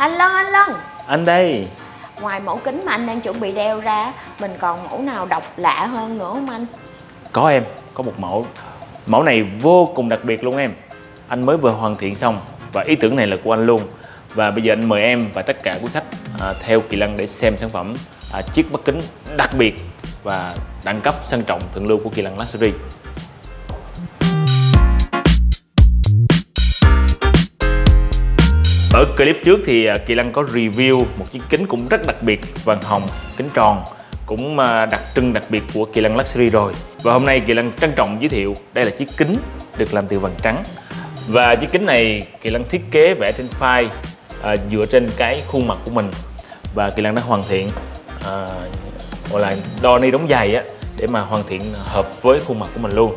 Anh Lân, anh Lân Anh đây. Ngoài mẫu kính mà anh đang chuẩn bị đeo ra Mình còn mẫu nào độc lạ hơn nữa không anh? Có em, có một mẫu. Mẫu này vô cùng đặc biệt luôn em. Anh mới vừa hoàn thiện xong Và ý tưởng này là của anh luôn. Và bây giờ anh mời em và tất cả quý khách à, Theo Kỳ Lân để xem sản phẩm à, Chiếc mắt kính đặc biệt Và đẳng cấp sang trọng thượng lưu của Kỳ Lân Luxury Ở clip trước thì à, Kỳ Lăng có review một chiếc kính cũng rất đặc biệt vàng hồng, kính tròn cũng à, đặc trưng đặc biệt của Kỳ Lăng Luxury rồi. Và hôm nay Kỳ Lăng trân trọng giới thiệu đây là chiếc kính được làm từ vàng trắng. Và chiếc kính này Kỳ Lăng thiết kế vẽ trên file à, dựa trên cái khuôn mặt của mình. Và Kỳ Lăng đã hoàn thiện à, gọi là đo ni đóng giày á để mà hoàn thiện hợp với khuôn mặt của mình luôn.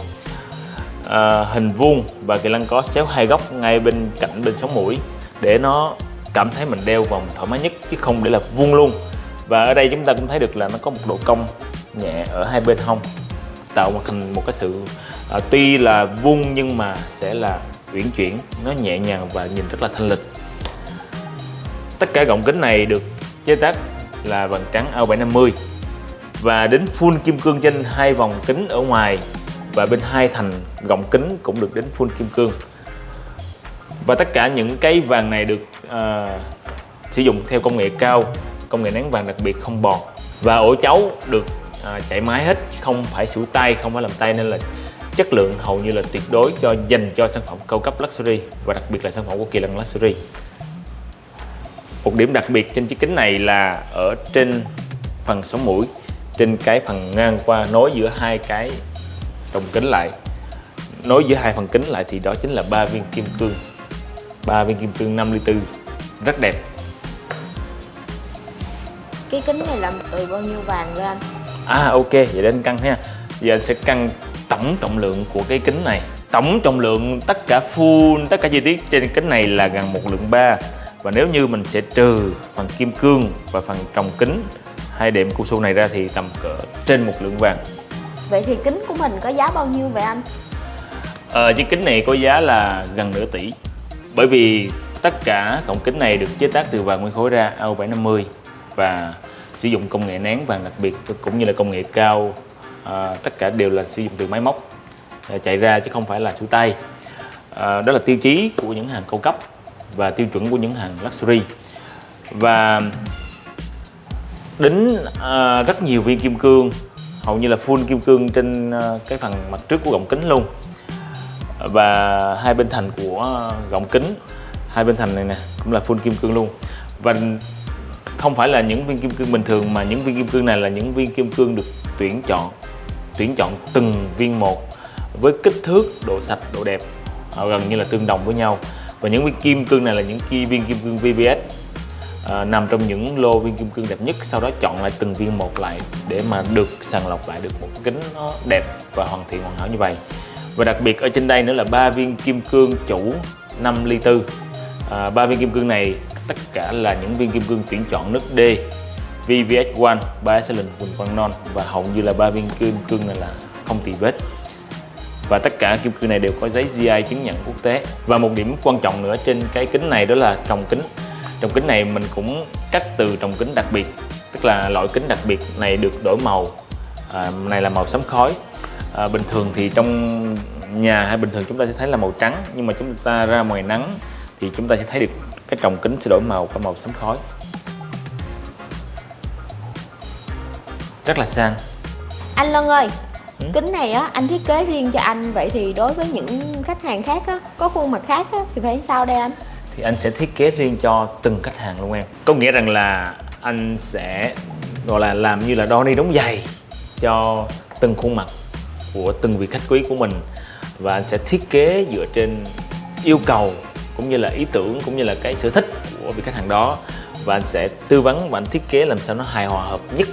À, hình vuông và Kỳ lăng có xéo hai góc ngay bên cạnh bên sống mũi để nó cảm thấy mình đeo vòng thoải mái nhất chứ không để là vuông luôn. Và ở đây chúng ta cũng thấy được là nó có một độ cong nhẹ ở hai bên hông tạo thành một cái sự à, tuy là vuông nhưng mà sẽ là uyển chuyển nó nhẹ nhàng và nhìn rất là thanh lịch. Tất cả gọng kính này được chế tác là vàng trắng AO750 và đến full kim cương trên hai vòng kính ở ngoài và bên hai thành gọng kính cũng được đến full kim cương và tất cả những cái vàng này được uh, sử dụng theo công nghệ cao công nghệ nén vàng đặc biệt không bọt. Và ổ chấu được uh, chạy máy hết không phải sủi tay không phải làm tay nên là chất lượng hầu như là tuyệt đối cho dành cho sản phẩm cao cấp luxury và đặc biệt là sản phẩm của Kỳ Lân Luxury. Một điểm đặc biệt trên chiếc kính này là ở trên phần sống mũi trên cái phần ngang qua nối giữa hai cái trồng kính lại. Nối giữa hai phần kính lại thì đó chính là ba viên kim cương. 3 viên kim cương 54 rất đẹp. Cái kính này làm từ bao nhiêu vàng ra anh à ok vậy anh cân ha. Giờ anh sẽ cân tổng trọng lượng của cái kính này. Tổng trọng lượng tất cả full tất cả chi tiết trên kính này là gần một lượng ba. Và nếu như mình sẽ trừ phần kim cương và phần trồng kính hai đệm cao su này ra thì tầm cỡ trên một lượng vàng. Vậy thì kính của mình có giá bao nhiêu vậy anh? Ờ, chiếc kính này có giá là gần nửa tỷ bởi vì tất cả cổng kính này được chế tác từ vàng nguyên khối ra AO750 và sử dụng công nghệ nén vàng đặc biệt cũng như là công nghệ cao à, tất cả đều là sử dụng từ máy móc à, chạy ra chứ không phải là sửa tay. À, đó là tiêu chí của những hàng cao cấp và tiêu chuẩn của những hàng luxury. Và đính à, rất nhiều viên kim cương hầu như là full kim cương trên à, cái phần mặt trước của gọng kính luôn và hai bên thành của ờ, gọng kính. Hai bên thành này nè cũng là full kim cương luôn. Và không phải là những viên kim cương bình thường mà những viên kim cương này là những viên kim cương được tuyển chọn tuyển chọn từng viên một với kích thước độ sạch độ đẹp ờ, gần như là tương đồng với nhau. Và những viên kim cương này là những viên kim cương VVS à, ờ, nằm trong những lô viên kim cương đẹp nhất sau đó chọn lại từng viên một lại để mà được sàng lọc lại được một kính nó đẹp và hoàn thiện hoàn hảo như vậy và đặc biệt ở trên đây nữa là ba viên kim cương chủ 5 ly tư. À, ba viên kim cương này tất cả là những viên kim cương tuyển chọn nước D VVS1 ba excellent quỳnh quang non. Và hầu như là ba viên kim cương này là không tì vết. Và tất cả kim cương này đều có giấy GI chứng nhận quốc tế. Và một điểm quan trọng nữa trên cái kính này đó là trồng kính. Trồng kính này mình cũng cắt từ trồng kính đặc biệt tức là loại kính đặc biệt này được đổi màu. À, này là màu sấm khói à, bình thường thì trong nhà hay bình thường chúng ta sẽ thấy là màu trắng nhưng mà chúng ta ra ngoài nắng thì chúng ta sẽ thấy được cái trồng kính sẽ đổi màu qua màu sấm khói. Rất là sang. Anh Lân ơi ừ? kính này á anh thiết kế riêng cho anh vậy thì đối với những khách hàng khác á có khuôn mặt khác á thì phải sao đây anh? Thì anh sẽ thiết kế riêng cho từng khách hàng luôn em. Có nghĩa rằng là anh sẽ gọi là làm như là đo ni đóng giày cho từng khuôn mặt của từng vị khách quý của mình. Và anh sẽ thiết kế dựa trên yêu cầu, cũng như là ý tưởng, cũng như là cái sở thích của vị khách hàng đó. Và anh sẽ tư vấn và anh thiết kế làm sao nó hài hòa, hợp nhất.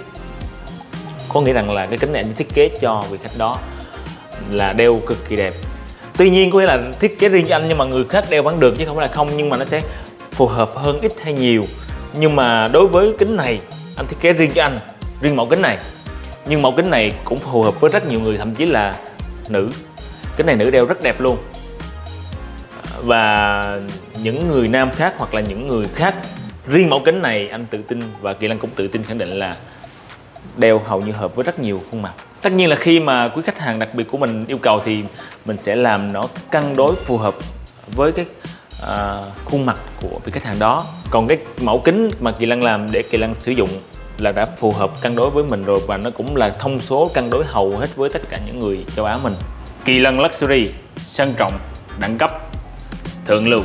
Có nghĩa rằng là cái kính này anh thiết kế cho vị khách đó là đeo cực kỳ đẹp. Tuy nhiên, có nghĩa là thiết kế riêng cho anh nhưng mà người khác đeo vẫn được chứ không phải là không, nhưng mà nó sẽ phù hợp hơn ít hay nhiều. Nhưng mà đối với kính này, anh thiết kế riêng cho anh, riêng mẫu kính này nhưng mẫu kính này cũng phù hợp với rất nhiều người thậm chí là nữ. Kính này nữ đeo rất đẹp luôn. Và những người nam khác hoặc là những người khác riêng mẫu kính này anh tự tin và Kỳ Lân cũng tự tin khẳng định là đeo hầu như hợp với rất nhiều khuôn mặt. Tất nhiên là khi mà quý khách hàng đặc biệt của mình yêu cầu thì mình sẽ làm nó cân đối phù hợp với cái à, khuôn mặt của vị khách hàng đó. Còn cái mẫu kính mà kỳ lân làm để kỳ lân sử dụng là đã phù hợp cân đối với mình rồi và nó cũng là thông số cân đối hầu hết với tất cả những người châu Á mình. Kỳ lân luxury, sang trọng, đẳng cấp, thượng lưu.